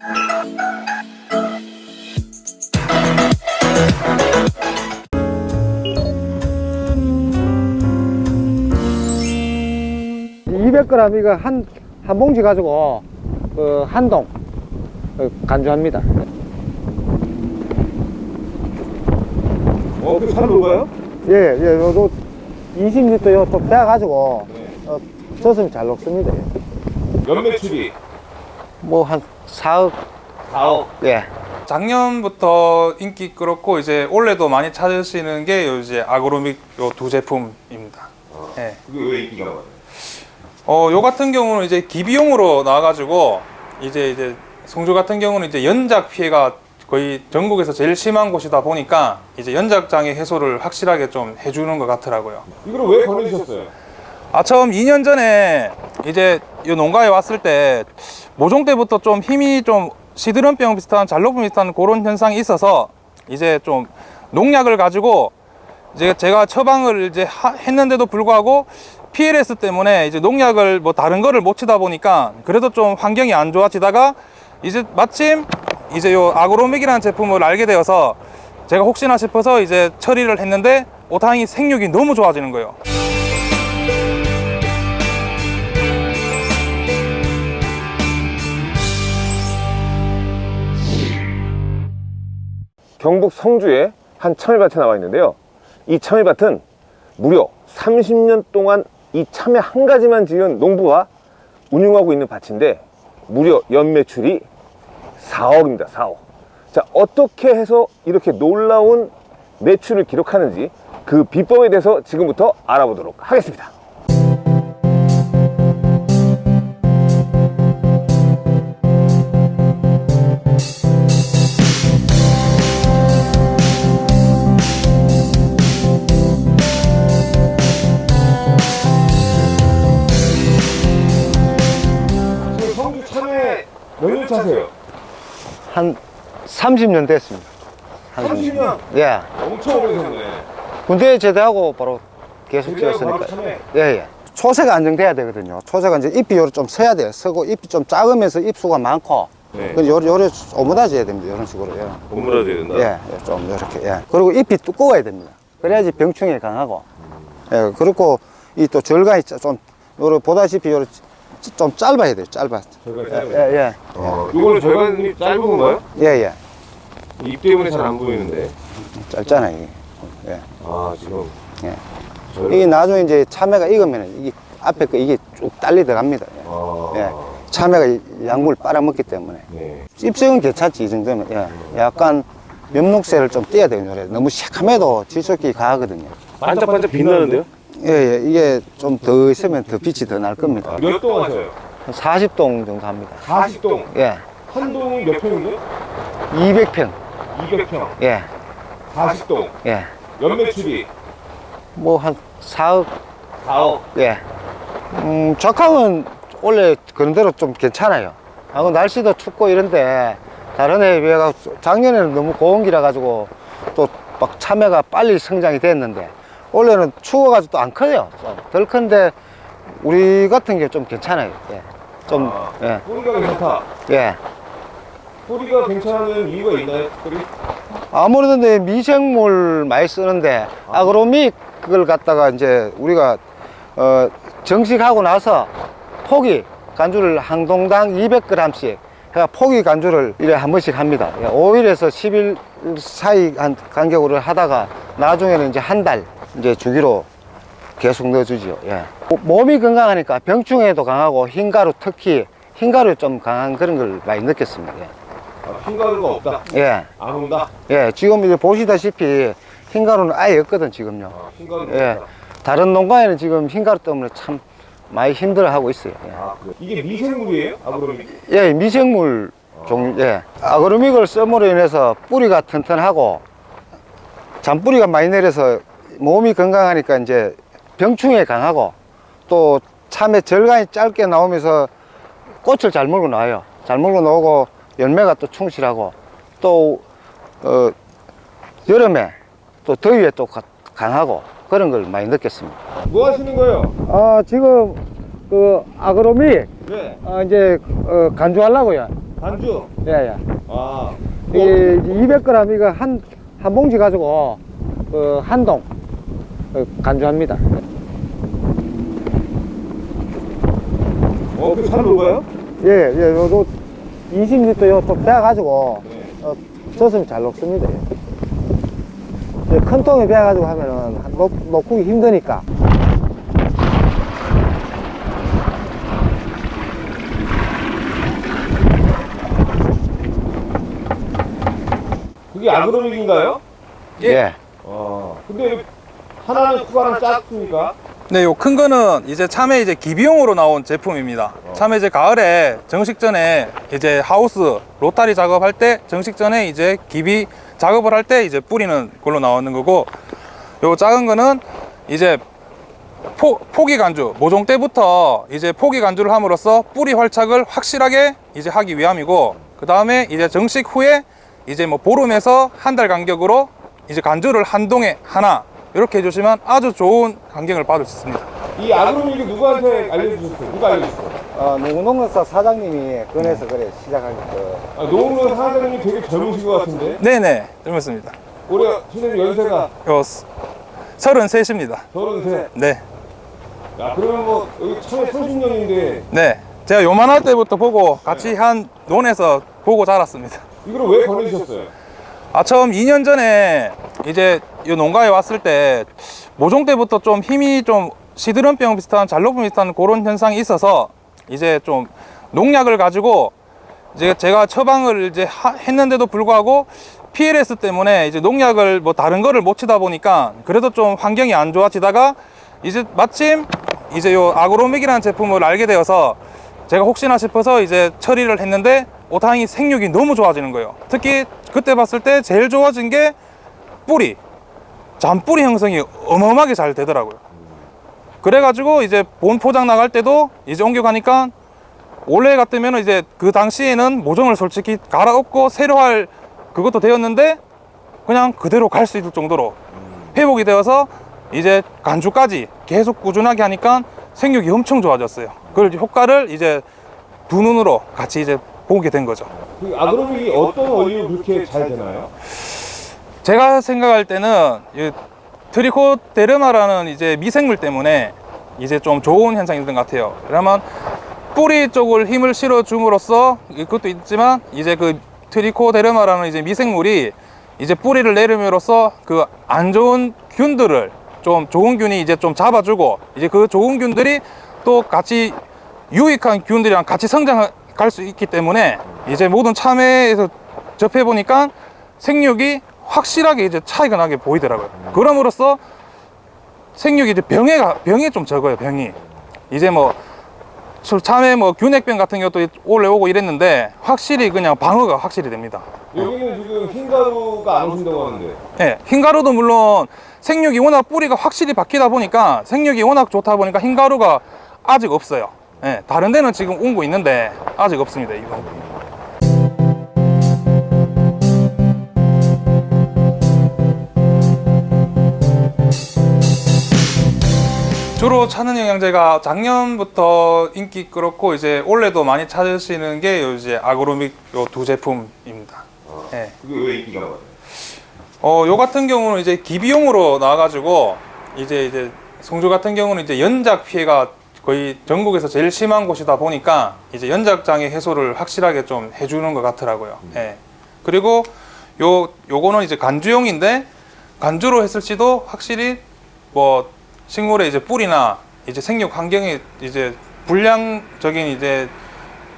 이 200g 이거 한, 한 봉지 가지고 그 한동 어, 간주합니다. 어, 그잘 녹아요? 예, 예, 요거 20리터 요좀 빼가지고 어, 젖으면 잘 녹습니다. 연매출이 뭐 한 4억, 4억. 예. 작년부터 인기 끌었고 이제 올해도 많이 찾으시는 게요 이제 아그로믹 요 두 제품입니다. 예. 그게 왜 인기가 많아요? 어, 요 같은 경우는 이제 기비용으로 나와가지고 이제 이제 송주 같은 경우는 이제 연작 피해가 거의 전국에서 제일 심한 곳이다 보니까 이제 연작 장애 해소를 확실하게 좀 해주는 것 같더라고요. 이걸 왜 권해주셨어요? 아 처음 2년 전에 이제 이 농가에 왔을 때 모종 때부터 좀 힘이 좀 시드름병 비슷한 잘로분 비슷한 그런 현상이 있어서 이제 좀 농약을 가지고 이제 제가 처방을 이제 하- 했는데도 불구하고 PLS 때문에 이제 농약을 뭐 다른 거를 못 치다 보니까 그래도 좀 환경이 안 좋아지다가 이제 마침 이제 요 아그로믹이라는 제품을 알게 되어서 제가 혹시나 싶어서 이제 처리를 했는데 오타행이 생육이 너무 좋아지는 거예요. 경북 성주에 한 참외밭에 나와 있는데요. 이 참외밭은 무려 30년 동안 이 참외 한 가지만 지은 농부가 운영하고 있는 밭인데 무려 연매출이 4억입니다. 4억. 자, 어떻게 해서 이렇게 놀라운 매출을 기록하는지 그 비법에 대해서 지금부터 알아보도록 하겠습니다. 한 30년 됐습니다. 한 30년? 예. 엄청 오래됐네. 군대 제대하고 바로 계속 지었으니까. 예, 예. 초세가 안정돼야 되거든요. 초세가 이제 잎이 요좀 서야 돼요. 서고 잎이 좀 작으면서 잎수가 많고. 네. 그 요래, 요래 오므라져야 됩니다. 이런 식으로. 예. 고무라도 된다. 예, 예, 좀 이렇게. 예. 그리고 잎이 두꺼워야 됩니다. 그래야지 병충해 강하고. 예, 그리고 이 또 절간이 좀, 요래 보다시피 요래 좀 짧아야 돼요. 짧아. 예, 예, 예. 어, 이거는 절간이 짧은 건가요? 예, 예. 입 때문에 잘 안 보이는데. 짧잖아요. 이게. 예. 아, 지금. 예. 절... 이게 나중에 이제 참외가 익으면 이게 앞에 거 이게 쭉 딸리 들어갑니다. 예. 아, 예. 참외가 이 약물 빨아먹기 때문에. 네. 잎색은 괜찮지, 이 정도면. 예. 약간 면목새를 좀 떼야 돼요, 요래. 너무 새카매도 질소기 강하거든요. 반짝반짝 빛나는데요? 예, 예. 이게 좀 더 있으면 더 빛이 더 날 겁니다. 몇 동 하셔요? 한 40동 정도 합니다. 40동. 예. 한 동이 몇 평인데? 200평. 200평. 예. 40동. 예. 연매출이 뭐 한 4억. 4억. 예. 음, 적항은 원래 그런 대로 좀 괜찮아요. 하고 날씨도 춥고 이런데 다른 해에 비해 가 작년에는 너무 고온기라 가지고 또 막 참외가 빨리 성장이 됐는데 올해는 추워가지고 또 안 커요. 좀덜 큰데 우리 같은 게 좀 괜찮아요. 예. 좀, 아. 예. 뿌리가 괜찮다. 예. 뿌리가 괜찮은 이유가 있나요? 뿌리? 아무래도 이제 미생물 많이 쓰는데 아그로믹 그걸 갖다가 이제 우리가 어 정식하고 나서 포기 간주를 한 동당 200g씩 해가 포기 간주를 일에 한 번씩 합니다. 5일에서 10일 사이 한 간격으로 하다가 나중에는 이제 한 달 이제 주기로 계속 넣어주죠. 예. 몸이 건강하니까 병충해도 강하고 흰가루 특히 흰가루 좀 강한 그런 걸 많이 느꼈습니다. 아, 흰가루가 없다. 예. 예. 안 온다. 예, 지금 이제 보시다시피 흰가루는 아예 없거든, 지금요. 아, 흰가루가 예. 없다. 다른 농가에는 지금 흰가루 때문에 참 많이 힘들어 하고 있어요. 아, 그래. 이게 미생물이에요? 아그로미? 예, 예 미생물 종, 예. 아그로믹을 썸으로 인해서 뿌리가 튼튼하고 잔뿌리가 많이 내려서 몸이 건강하니까 이제 병충해 강하고 또 참외 절간이 짧게 나오면서 꽃을 잘 물고 나와요. 잘 물고 나오고 열매가 또 충실하고 또 어, 여름에 또 더위에 또 가- 강하고 그런 걸 많이 느꼈습니다. 뭐 하시는 거예요? 아 지금 그 아그로믹 네. 어, 이제 어, 간주하려고요. 반주. 예, 예. 아. 이게 200g 이거 한, 한 봉지 가지고, 그, 한동, 그 간주합니다. 어, 그잘 녹아요? 예, 예, 요거 20리터 요또 빼가지고, 어, 젖으면 잘 녹습니다. 예, 큰 통에 빼가지고 하면은 한- 녹, 녹기 힘드니까. 그게 아그로믹인가요? 예. 어. 근데 하나는 크고 하나는 작습니까? 네, 요 큰 거는 이제 참외 이제 기비용으로 나온 제품입니다. 참외 이제 가을에 정식 전에 이제 하우스 로타리 작업할 때 정식 전에 이제 기비 작업을 할 때 이제 뿌리는 걸로 나오는 거고 요 작은 거는 이제 포, 포기 간주 모종 때부터 이제 포기 간주를 함으로써 뿌리 활착을 확실하게 이제 하기 위함이고 그 다음에 이제 정식 후에 이제 뭐 보름에서 한 달 간격으로 이제 간주를 한 동에 하나 이렇게 해주시면 아주 좋은 간격을 받을 수 있습니다. 이 아그로믹이 누구한테 알려주셨어요? 누가 알려줬어요? 어, 농농사 사장님이 꺼내서 그래, 시작하니까. 아, 노무현 사장님이 되게 젊으신 것 같은데? 네네, 들었습니다. 올해 선생님 연세가 요 33입니다. 서른세. 네, 야, 그러면 뭐, 여기 처음에 30년인데, 네. 제가 요만할 때부터 보고 같이 한 논에서 보고 자랐습니다. 이걸 왜 보내주셨어요? 아 처음 2년 전에 이제 이 농가에 왔을 때 모종 때부터 좀 힘이 좀 시드름병 비슷한 잘로분 비슷한 그런 현상이 있어서 이제 좀 농약을 가지고 이제 제가 처방을 이제 하- 했는데도 불구하고 PLS 때문에 이제 농약을 뭐 다른 거를 못 치다 보니까 그래도 좀 환경이 안 좋아지다가 이제 마침 이제 요 아그로믹이라는 제품을 알게 되어서 제가 혹시나 싶어서 이제 처리를 했는데 오타행이 생육이 너무 좋아지는 거예요. 특히 그때 봤을 때 제일 좋아진 게 뿌리, 잔뿌리 형성이 어마어마하게 잘 되더라고요. 그래가지고 이제 본 포장 나갈 때도 이제 옮겨가니까 원래 같으면 이제 그 당시에는 모종을 솔직히 갈아엎고 새로 할 그것도 되었는데 그냥 그대로 갈 수 있을 정도로 회복이 되어서 이제 간주까지 계속 꾸준하게 하니까 생육이 엄청 좋아졌어요. 그걸 효과를 이제 두 눈으로 같이 이제 보게 된 거죠. 그 아그로믹이 어떤 원리로 그렇게 잘 되나요? 제가 생각할 때는 이 트리코데르마라는 이제 미생물 때문에 이제 좀 좋은 현상이 있는 것 같아요. 그러면 뿌리 쪽을 힘을 실어 줌으로써 그것도 있지만 이제 그 트리코데르마라는 이제 미생물이 이제 뿌리를 내림으로써 그 안 좋은 균들을 좀 좋은 균이 이제 좀 잡아주고 이제 그 좋은 균들이 또 같이 유익한 균들이랑 같이 성장할 수 있기 때문에 이제 모든 참외에서 접해 보니까 생육이 확실하게 이제 차이가 나게 보이더라고요. 그럼으로써 생육이 이제 병에 가- 병이 좀 적어요. 병이 이제 뭐술 참외 뭐 균핵병 같은 것도 올라오고 이랬는데 확실히 그냥 방어가 확실히 됩니다. 여기는 지금 흰가루가 안 오신다고 하는데. 예, 흰가루도 물론 생육이 워낙 뿌리가 확실히 바뀌다 보니까 생육이 워낙 좋다 보니까 흰가루가 아직 없어요. 예, 다른 데는 지금 온거 있는데 아직 없습니다. 이거. 주로 찾는 영양제가 작년부터 인기 끌었고 이제 올해도 많이 찾으시는 게요 이제 아그로믹 요 두 제품입니다. 예. 그게 왜 인기가 많아요? 어, 요 같은 경우는 이제 기비용으로 나와가지고 이제 이제 송주 같은 경우는 이제 연작 피해가 거의 전국에서 제일 심한 곳이다 보니까 이제 연작 장애 해소를 확실하게 좀 해주는 것 같더라고요. 예. 그리고 요 요거는 이제 간주용인데 간주로 했을 시도 확실히 뭐 식물의 이제 뿌리나 이제 생육 환경이 이제 불량적인 이제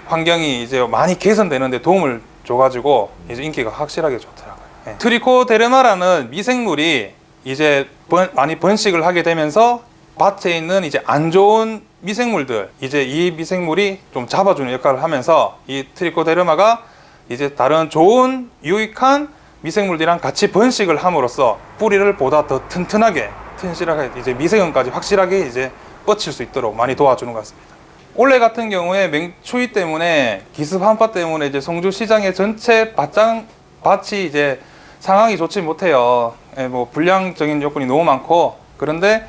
환경이 이제 많이 개선되는데 도움을 줘가지고 이제 인기가 확실하게 좋더라고요. 예. 트리코데르마라는 미생물이 이제 번- 많이 번식을 하게 되면서 밭에 있는 이제 안 좋은 미생물들 이제 이 미생물이 좀 잡아주는 역할을 하면서 이 트리코데르마가 이제 다른 좋은 유익한 미생물들이랑 같이 번식을 함으로써 뿌리를 보다 더 튼튼하게 튼실하게 이제 미세균까지 확실하게 이제 뻗칠 수 있도록 많이 도와주는 것 같습니다. 올해 같은 경우에 맹추위 때문에 기습 한파 때문에 이제 송주 시장의 전체 밭장 밭이 이제 상황이 좋지 못해요. 예, 뭐 불량적인 요건이 너무 많고 그런데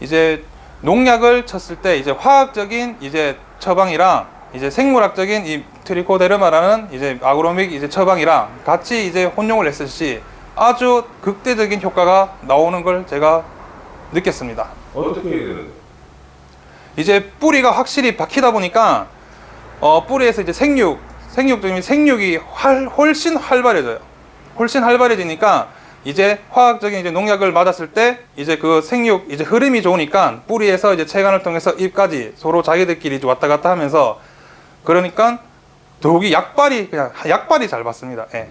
이제 농약을 쳤을 때 이제 화학적인 이제 처방이랑 이제 생물학적인 이 트리코데르마라는 이제 아그로믹 이제 처방이랑 같이 이제 혼용을 했을 시 아주 극대적인 효과가 나오는 걸 제가 느꼈습니다. 어떻게 해야 되는 이제 뿌리가 확실히 박히다 보니까 어, 뿌리에서 이제 생육, 생육적인 생육이 활, 훨씬 활발해져요. 훨씬 활발해지니까 이제 화학적인 이제 농약을 맞았을 때 이제 그 생육 이제 흐름이 좋으니까 뿌리에서 이제 체관을 통해서 잎까지 서로 자기들끼리 왔다 갔다 하면서 그러니까 더욱이 약발이 그냥 약발이 잘 받습니다. 예.